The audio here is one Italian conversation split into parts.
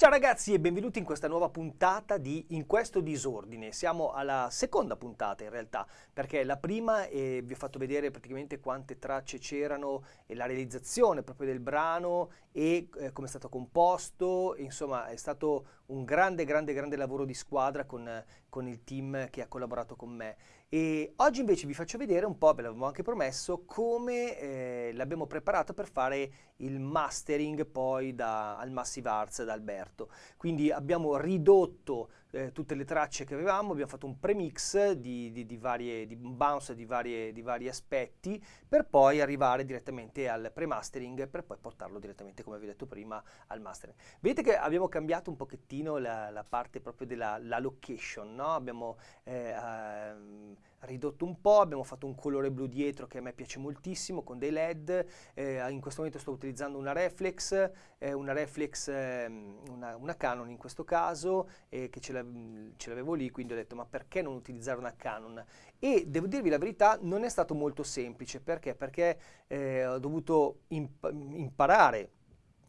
Ciao ragazzi e benvenuti in questa nuova puntata di In questo disordine. Siamo alla seconda puntata in realtà, perché la prima eh, vi ho fatto vedere praticamente quante tracce c'erano e la realizzazione proprio del brano e eh, come è stato composto, insomma è stato un grande grande grande lavoro di squadra con, con il team che ha collaborato con me. E oggi invece vi faccio vedere un po', ve l'avevo anche promesso, come eh, l'abbiamo preparato per fare il mastering poi da, al Massive Arts da Alberto. Quindi abbiamo ridotto eh, tutte le tracce che avevamo, abbiamo fatto un premix di, di, di, varie, di bounce di, varie, di vari aspetti per poi arrivare direttamente al pre-mastering per poi portarlo direttamente, come vi ho detto prima, al mastering. Vedete che abbiamo cambiato un pochettino la, la parte proprio della location, no? Abbiamo eh, ehm, ridotto un po', abbiamo fatto un colore blu dietro che a me piace moltissimo con dei led, eh, in questo momento sto utilizzando una reflex, eh, una reflex, eh, una, una, Canon in questo caso, che ce l'avevo lì, quindi ho detto ma perché non utilizzare una Canon? E devo dirvi la verità, non è stato molto semplice, perché? Perché eh, ho dovuto imp imparare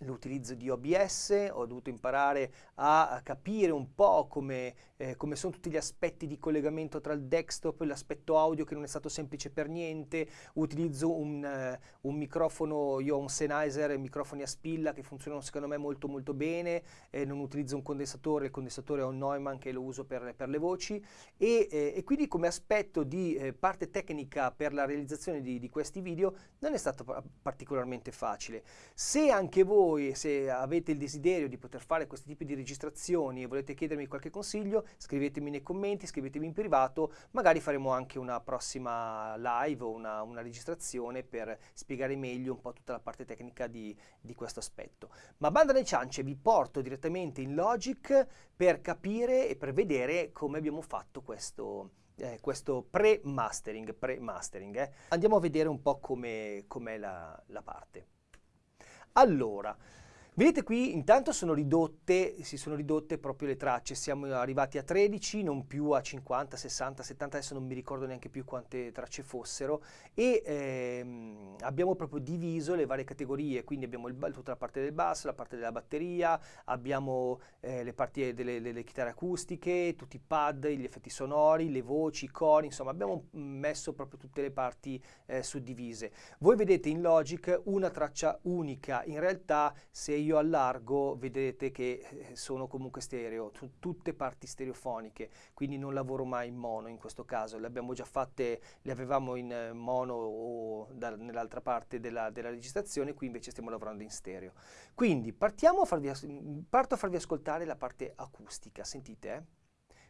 l'utilizzo di OBS, ho dovuto imparare a, capire un po' come, eh, come, sono tutti gli aspetti di collegamento tra il desktop e l'aspetto audio che non è stato semplice per niente, utilizzo un, uh, un microfono, io ho un Sennheiser microfoni a spilla che funzionano secondo me molto molto bene, eh, non utilizzo un condensatore, il condensatore è un Neumann che lo uso per, per le voci e, eh, e, quindi come aspetto di eh, parte tecnica per la realizzazione di, di questi video non è stato particolarmente facile. Se anche voi voi se avete il desiderio di poter fare questi tipi di registrazioni e volete chiedermi qualche consiglio, scrivetemi nei commenti, scrivetemi in privato, magari faremo anche una prossima live o una, una registrazione per spiegare meglio un po' tutta la parte tecnica di, di questo aspetto. Ma banda alle ciance, vi porto direttamente in Logic per capire e per vedere come abbiamo fatto questo, eh, questo pre-mastering. Pre eh. Andiamo a vedere un po' come com è la, la parte. Allora, Vedete qui intanto sono ridotte, si sono ridotte proprio le tracce, siamo arrivati a 13, non più a 50, 60, 70, adesso non mi ricordo neanche più quante tracce fossero. E ehm, abbiamo proprio diviso le varie categorie, quindi abbiamo il, tutta la parte del basso, la parte della batteria, abbiamo eh, le parti delle, delle, chitarre acustiche, tutti i pad, gli effetti sonori, le voci, i cori, insomma abbiamo messo proprio tutte le parti eh, suddivise. Voi vedete in Logic una traccia unica, in realtà se io io allargo vedete che eh, sono comunque stereo, tutte parti stereofoniche, quindi non lavoro mai in mono in questo caso, le abbiamo già fatte, le avevamo in eh, mono o nell'altra parte della, della, registrazione, qui invece stiamo lavorando in stereo. Quindi partiamo a farvi, parto a farvi ascoltare la parte acustica, sentite? Eh?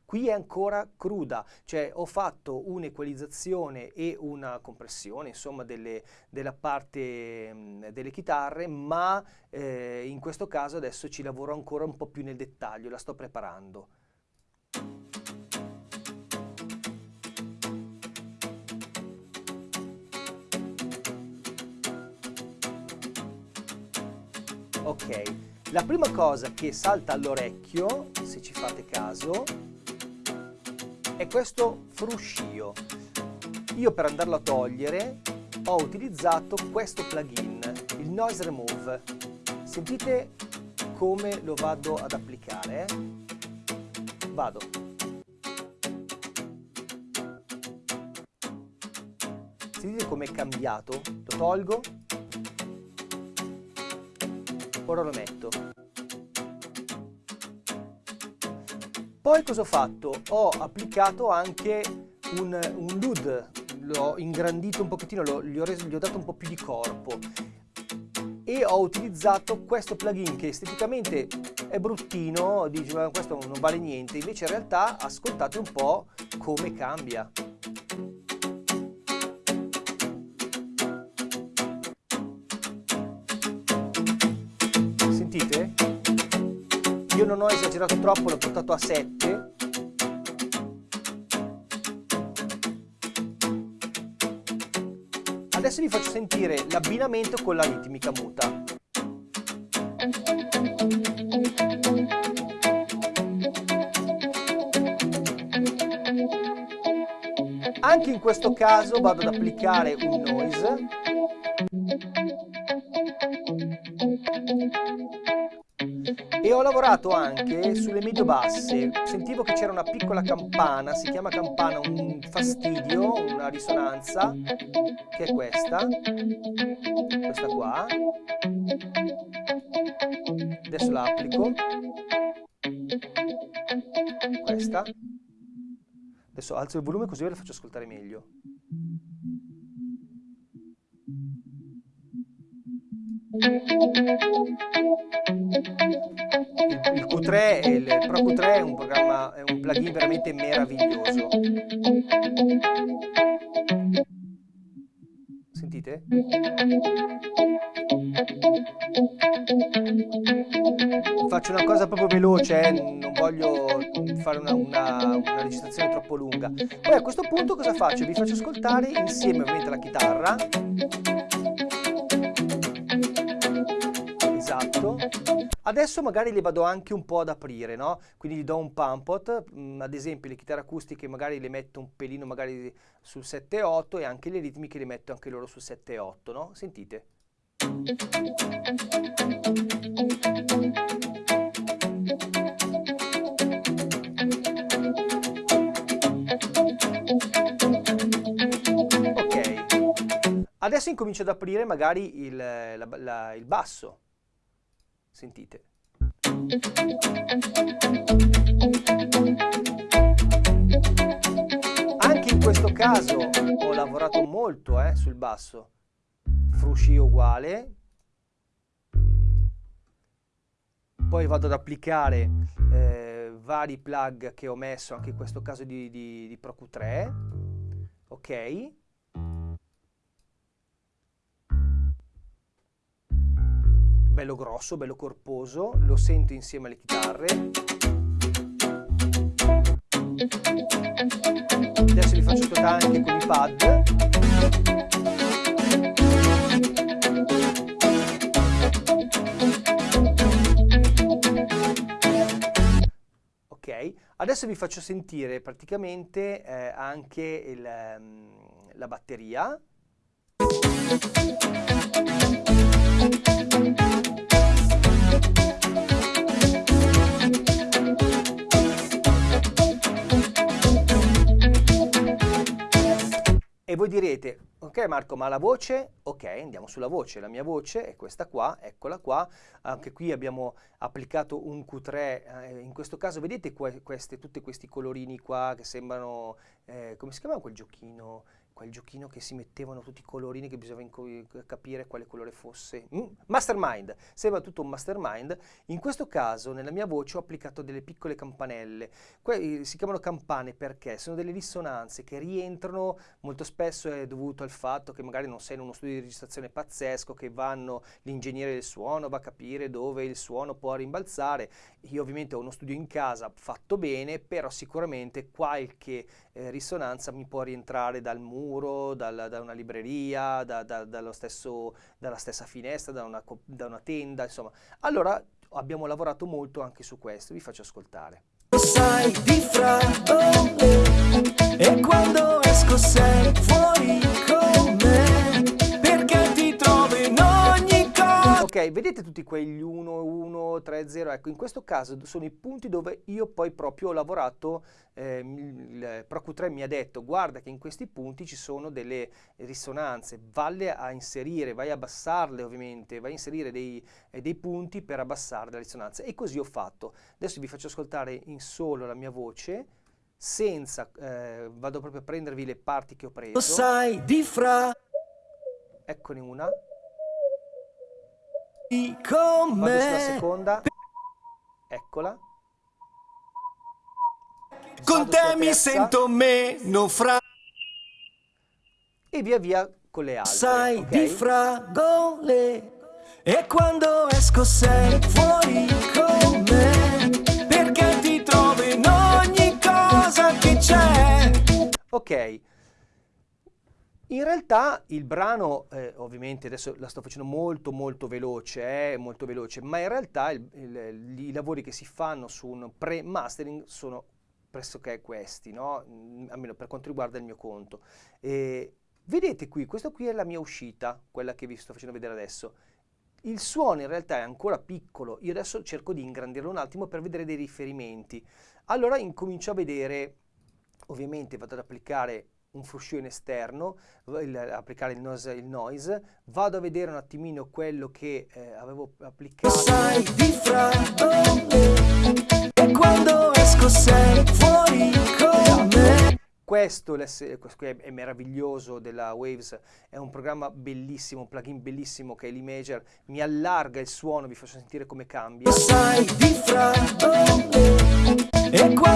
Qui è ancora cruda, cioè ho fatto un'equalizzazione e una compressione, insomma, delle, della parte mh, mm, delle chitarre, ma eh, in questo caso adesso ci lavoro ancora un po' più nel dettaglio, la sto preparando. Ok, la prima cosa che salta all'orecchio, se ci fate caso, è questo fruscio. Io per andarlo a togliere ho utilizzato questo plugin, il Noise Remove. Sentite come lo vado ad applicare. Eh? Vado. Sentite come è cambiato? Lo tolgo. Ora lo metto. Poi cosa ho fatto? Ho applicato anche un, un LUD, l'ho ingrandito un pochettino, l'ho, gli, ho reso, gli ho dato un po' più di corpo e ho utilizzato questo plugin che esteticamente è bruttino, dici ma questo non vale niente, invece in realtà ascoltate un po' come cambia. Sentite? Non ho esagerato troppo, l'ho portato a 7. Adesso vi faccio sentire l'abbinamento con la ritmica muta. Anche in questo caso vado ad applicare un noise ho lavorato anche sulle medio-basse. Sentivo che c'era una piccola campana, si chiama campana un fastidio, una risonanza, che è questa, questa qua. Adesso la applico. Questa. Adesso alzo il volume così ve la faccio ascoltare meglio. Il, Q3, il Pro Q3 è un programma, è un plugin veramente meraviglioso. Sentite? Faccio una cosa proprio veloce, eh? non voglio fare una, una, una, registrazione troppo lunga. Poi a questo punto cosa faccio? Vi faccio ascoltare insieme ovviamente la chitarra Adesso magari le vado anche un po' ad aprire, no? Quindi gli do un pumpot, mm, ad esempio le chitarre acustiche magari le metto un pelino magari sul 7-8 e anche le ritmiche le metto anche loro sul 7-8, no? Sentite. Ok, adesso incomincio ad aprire magari il, la, la, il basso. Sentite. Anche in questo caso ho lavorato molto eh, sul basso. Frusci uguale. Poi vado ad applicare eh, vari plug che ho messo, anche in questo caso di, di, di Pro Q3. Ok. Bello grosso, bello corposo, lo sento insieme alle chitarre. Adesso vi faccio ascoltare anche con i pad. Ok, adesso vi faccio sentire praticamente eh, anche il, um, la batteria. E voi direte, ok Marco, ma la voce? Ok, andiamo sulla voce. La mia voce è questa qua, eccola qua. Anche qui abbiamo applicato un Q3. Eh, in questo caso vedete que queste, tutti questi colorini qua che sembrano... Eh, come si chiama quel giochino? Quel giochino che si mettevano tutti i colorini che bisognava capire quale colore fosse. Mm? Mastermind, sembra tutto un mastermind. In questo caso nella mia voce ho applicato delle piccole campanelle. Que si chiamano campane perché sono delle risonanze che rientrano, molto spesso è dovuto al fatto che magari non sei in uno studio di registrazione pazzesco, che vanno l'ingegnere del suono, va a capire dove il suono può rimbalzare. Io ovviamente ho uno studio in casa fatto bene, però sicuramente qualche eh, risonanza mi può rientrare dal muro, dal, da una libreria, da, da, stesso, dalla stessa finestra, da una, da una tenda, insomma. Allora abbiamo lavorato molto anche su questo, vi faccio ascoltare. Sai di fragole e quando esco sei vedete tutti quegli 1, 1, 3, 0? Ecco, in questo caso sono i punti dove io poi proprio ho lavorato eh, il ProQ3 mi ha detto guarda che in questi punti ci sono delle risonanze, valle a inserire, vai a abbassarle ovviamente, vai a inserire dei, eh, dei punti per abbassare la risonanza e così ho fatto. Adesso vi faccio ascoltare in solo la mia voce senza, eh, vado proprio a prendervi le parti che ho preso. Sai di fra... Eccone una. Vado sulla seconda. Eccola. Con te mi sento meno fra... E via via con le altre. Sai okay? di fragole e quando esco sei fuori con me perché ti trovo in ogni cosa che c'è. Ok. In realtà il brano, eh, ovviamente adesso la sto facendo molto molto veloce, eh, molto veloce, ma in realtà il, il, i lavori che si fanno su un pre-mastering sono pressoché questi, no? Mm, almeno per quanto riguarda il mio conto. E vedete qui, questa qui è la mia uscita, quella che vi sto facendo vedere adesso. Il suono in realtà è ancora piccolo, io adesso cerco di ingrandirlo un attimo per vedere dei riferimenti. Allora incomincio a vedere, ovviamente vado ad applicare un fruscione esterno, il, applicare il noise, il noise, vado a vedere un attimino quello che eh, avevo applicato. Sai di freddo e quando esco sei fuori con me. Questo, questo è meraviglioso della Waves, è un programma bellissimo, un plugin bellissimo che è l'Imager, mi allarga il suono, vi faccio sentire come cambia. Sai di freddo e quando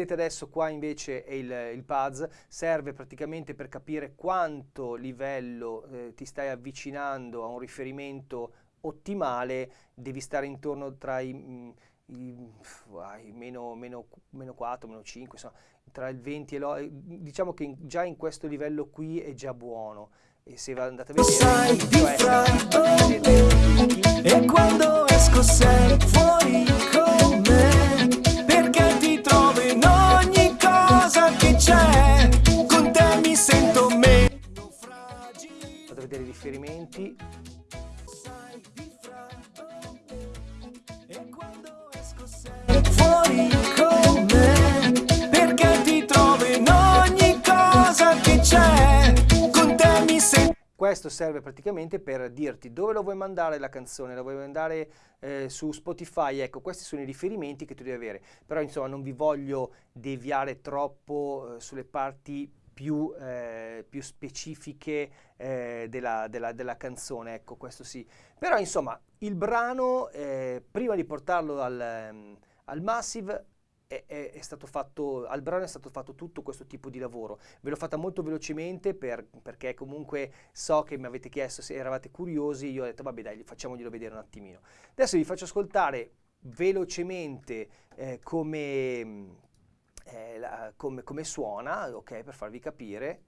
vedete adesso qua invece è il, il PADS, serve praticamente per capire quanto livello eh, ti stai avvicinando a un riferimento ottimale, devi stare intorno tra i, mm, i, meno, meno, meno 4, meno 5, insomma, tra il 20 e l'8, diciamo che in, già in questo livello qui è già buono. E se andate a vedere, di freddo, e quando esco sei fuori Andate a vedere i riferimenti. fuori con me perché ti trovo in ogni cosa che c'è con te mi sento questo serve praticamente per dirti dove lo vuoi mandare la canzone, la vuoi mandare eh, su Spotify, ecco questi sono i riferimenti che tu devi avere, però insomma non vi voglio deviare troppo eh, sulle parti più, eh, più specifiche eh, della, della, della, canzone, ecco questo sì. Però insomma il brano, eh, prima di portarlo al, um, al Massive, è, è, è, stato fatto, al brano è stato fatto tutto questo tipo di lavoro. Ve l'ho fatta molto velocemente per, perché comunque so che mi avete chiesto se eravate curiosi, io ho detto vabbè dai, facciamoglielo vedere un attimino. Adesso vi faccio ascoltare velocemente eh, come eh, la, come, come suona, ok, per farvi capire.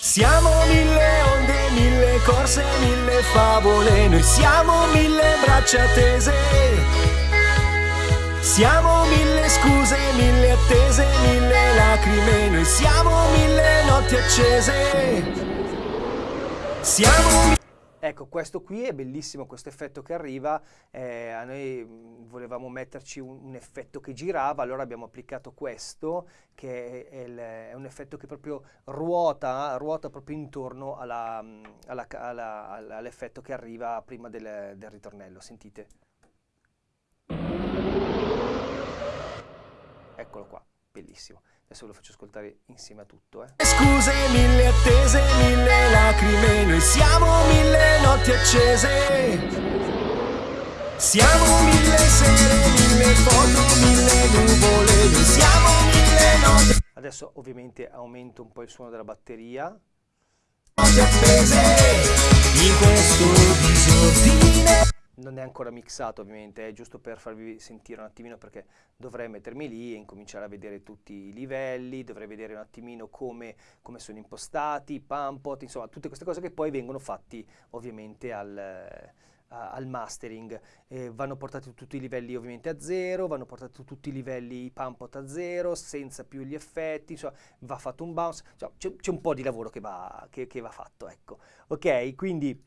Siamo mille onde, mille corse, mille favole, noi siamo mille braccia tese. Siamo mille scuse, mille attese, mille lacrime, noi siamo mille notti accese. Siamo Ecco, questo qui è bellissimo, questo effetto che arriva, eh, a noi mm, volevamo metterci un, un, effetto che girava, allora abbiamo applicato questo, che è, il, è un effetto che proprio ruota, ruota proprio intorno mm, all'effetto che arriva prima del, del ritornello, sentite? Eccolo qua, bellissimo. Adesso ve lo faccio ascoltare insieme a tutto. Eh. Scuse, mille attese, mille lacrime, noi siamo mille notti accese. Siamo mille sere, mille foto, mille nuvole, noi siamo mille notti. Adesso ovviamente aumento un po' il suono della batteria. Notti appese, in questo disordine non è ancora mixato ovviamente, è giusto per farvi sentire un attimino perché dovrei mettermi lì e incominciare a vedere tutti i livelli, dovrei vedere un attimino come, come sono impostati, pumpot, insomma tutte queste cose che poi vengono fatti ovviamente al, al mastering. Eh, vanno portati tutti i livelli ovviamente a zero, vanno portati tutti i livelli i pumpot a zero, senza più gli effetti, insomma va fatto un bounce, c'è, un po' di lavoro che va, che, che va fatto, ecco. Ok, quindi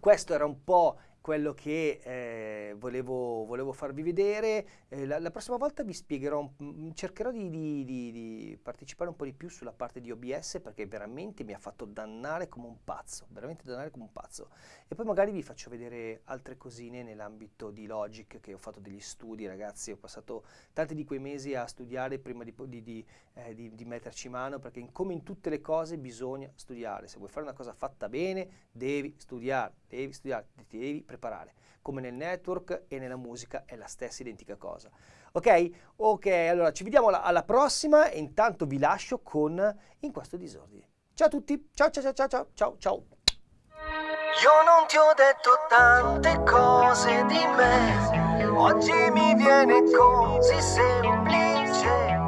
questo era un po' quello che eh, volevo, volevo, farvi vedere. Eh, la, la, prossima volta vi spiegherò, un, cercherò di, di, di, di, partecipare un po' di più sulla parte di OBS perché veramente mi ha fatto dannare come un pazzo, veramente dannare come un pazzo. E poi magari vi faccio vedere altre cosine nell'ambito di Logic che ho fatto degli studi ragazzi, ho passato tanti di quei mesi a studiare prima di, eh, di metterci mano perché come in tutte le cose bisogna studiare, se vuoi fare una cosa fatta bene devi studiare, devi studiare, devi preparare. Come nel network e nella musica è la stessa identica cosa. Ok? Ok, allora ci vediamo alla, prossima e intanto vi lascio con In questo disordine. Ciao a tutti, ciao ciao ciao ciao ciao ciao. Io non ti ho detto tante cose di me, oggi mi viene così semplice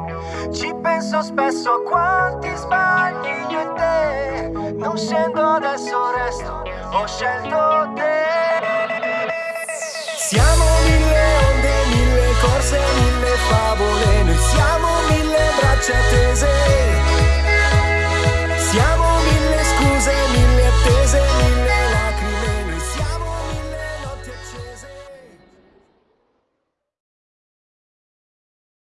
Ci penso spesso a quanti sbagli io e te Non scendo adesso resto, ho scelto te siamo mille onde, mille corse, mille favole, noi siamo mille braccia tese.